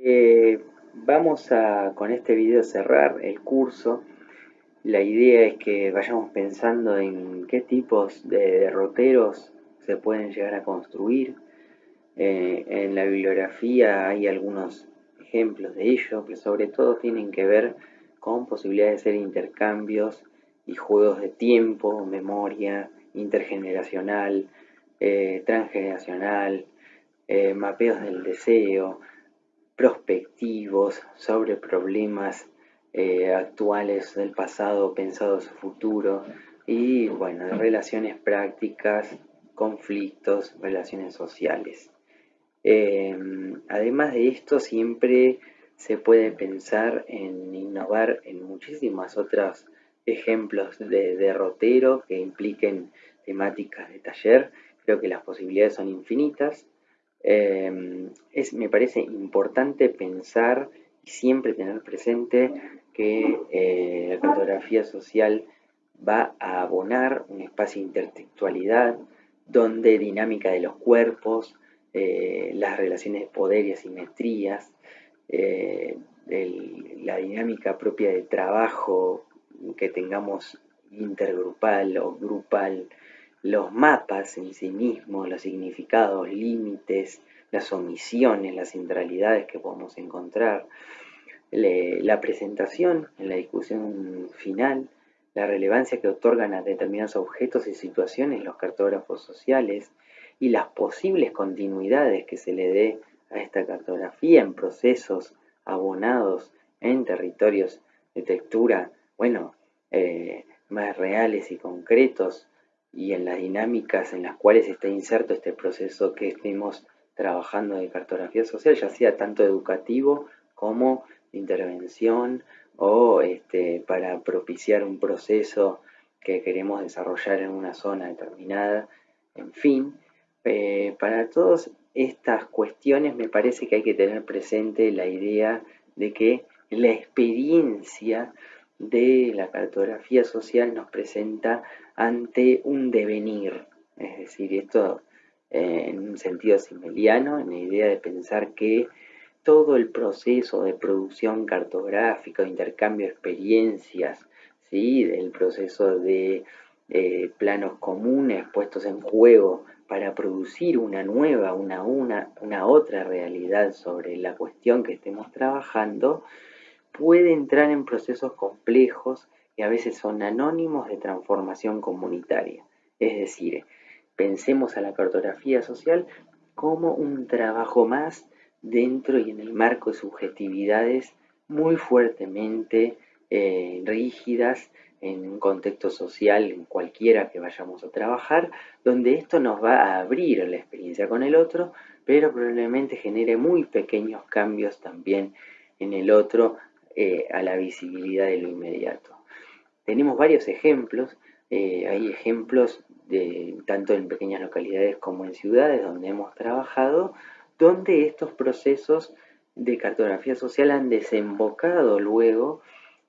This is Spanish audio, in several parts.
Eh, vamos a con este video cerrar el curso. La idea es que vayamos pensando en qué tipos de derroteros se pueden llegar a construir. Eh, en la bibliografía hay algunos ejemplos de ello, que sobre todo tienen que ver con posibilidades de hacer intercambios y juegos de tiempo, memoria, intergeneracional, eh, transgeneracional, mapeos del deseo, prospectivos sobre problemas eh, actuales del pasado pensados futuro y bueno, relaciones prácticas, conflictos, relaciones sociales. además de esto, siempre se puede pensar en innovar en muchísimas otras ejemplos de derrotero que impliquen temáticas de taller. Creo que las posibilidades son infinitas. Eh, es, me parece importante pensar y siempre tener presente que eh, la cartografía social va a abonar un espacio de intertextualidad donde dinámica de los cuerpos, eh, las relaciones de poder y asimetrías, la dinámica propia de trabajo que tengamos intergrupal o grupal, los mapas en sí mismos, los significados, límites, las omisiones, las centralidades que podemos encontrar, la presentación en la discusión final, la relevancia que otorgan a determinados objetos y situaciones los cartógrafos sociales y las posibles continuidades que se le dé a esta cartografía en procesos abonados en territorios de textura bueno, eh, más reales y concretos y en las dinámicas en las cuales está inserto este proceso que estemos trabajando de cartografía social, ya sea tanto educativo como de intervención o este, para propiciar un proceso que queremos desarrollar en una zona determinada, en fin, eh, para todas estas cuestiones me parece que hay que tener presente la idea de que la experiencia de la cartografía social nos presenta ante un devenir, es decir, esto eh, en un sentido simeliano, en la idea de pensar que todo el proceso de producción cartográfica, de intercambio de experiencias, ¿sí? el proceso de eh, planos comunes puestos en juego para producir una nueva, una, una, una otra realidad sobre la cuestión que estemos trabajando, puede entrar en procesos complejos y a veces son anónimos de transformación comunitaria. Es decir, pensemos a la cartografía social como un trabajo más dentro y en el marco de subjetividades muy fuertemente eh, rígidas en un contexto social, en cualquiera que vayamos a trabajar, donde esto nos va a abrir la experiencia con el otro, pero probablemente genere muy pequeños cambios también en el otro eh, a la visibilidad de lo inmediato. Tenemos varios ejemplos, eh, hay ejemplos de, tanto en pequeñas localidades como en ciudades donde hemos trabajado, donde estos procesos de cartografía social han desembocado luego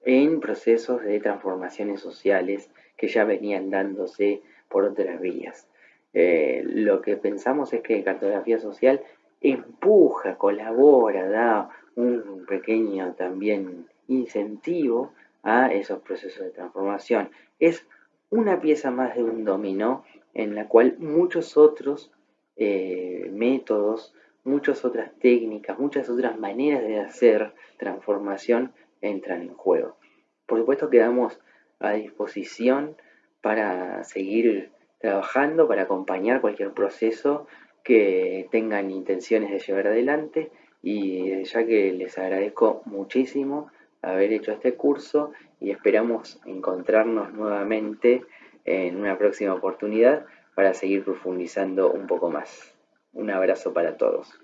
en procesos de transformaciones sociales que ya venían dándose por otras vías. Eh, lo que pensamos es que cartografía social empuja, colabora, da un pequeño también incentivo a esos procesos de transformación. Es una pieza más de un dominó en la cual muchos otros eh, métodos, muchas otras técnicas, muchas otras maneras de hacer transformación entran en juego. Por supuesto quedamos a disposición para seguir trabajando, para acompañar cualquier proceso que tengan intenciones de llevar adelante y ya que les agradezco muchísimo haber hecho este curso y esperamos encontrarnos nuevamente en una próxima oportunidad para seguir profundizando un poco más. Un abrazo para todos.